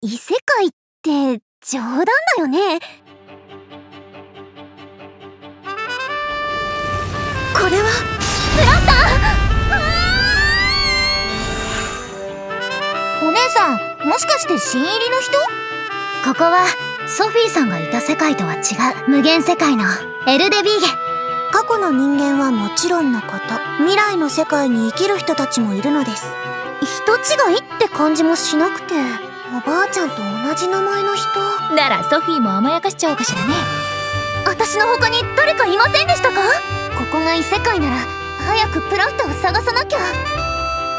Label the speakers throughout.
Speaker 1: 異世界って冗談だよね。これは。プランタ
Speaker 2: ーお姉さんもしかして新入りの人？
Speaker 1: ここはソフィーさんがいた世界とは違う無限世界のエルデビーゲ過去の人間はもちろんのこと。未来の世界に生きる人たちもいるのです。人違いって感じもしなくておばあちゃんと同じ名前の人？
Speaker 2: ならソフィーも甘やかしちゃおうかしらね。
Speaker 1: 私の他に誰かいませんでしたか？ここが異世界なら早くプラフタを探さなきゃ。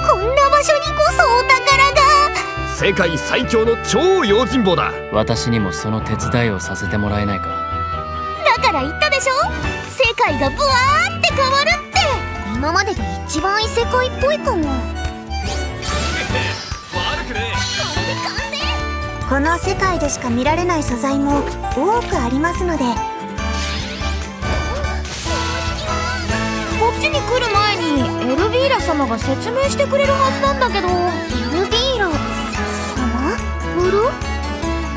Speaker 1: こんな場所にこそお宝が。
Speaker 3: 世界最強の超用心棒だ。
Speaker 4: 私にもその手伝いをさせてもらえないか。
Speaker 1: だから言ったでしょ？世界がブワーって変わるって。今までで一番異世界っぽいかもこの世界でしか見られない素材も多くありますので。こ
Speaker 2: っちに来る前にエルビーラ様が説明してくれるはずなんだけど。
Speaker 1: エルビーラ様？あら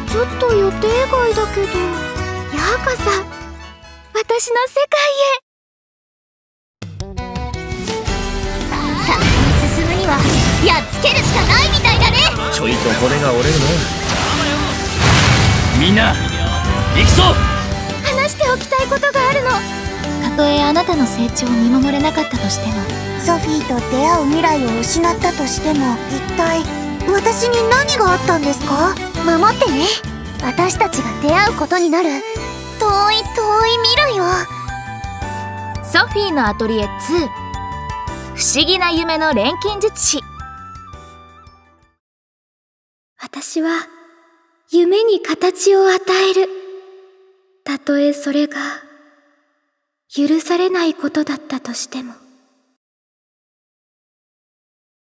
Speaker 1: ちょっと予定外だけど。ようこそ。私の世界へ。先に進むにはやっつけるしかないみたいだね。
Speaker 3: ちょいと骨が折れるな
Speaker 4: みんな行くぞ！
Speaker 1: 話しておきたいことがあるの。たとえあなたの成長を見守れなかったとしても。ソフィーと出会う未来を失ったとしても一体私に何があったんですか？守ってね。私たちが出会うことになる。遠い遠い未来を。
Speaker 2: ソフィーのアトリエ2不思議な夢の錬金術師。
Speaker 1: 私は夢に形を与える。たとえそれが許されないことだったとしても。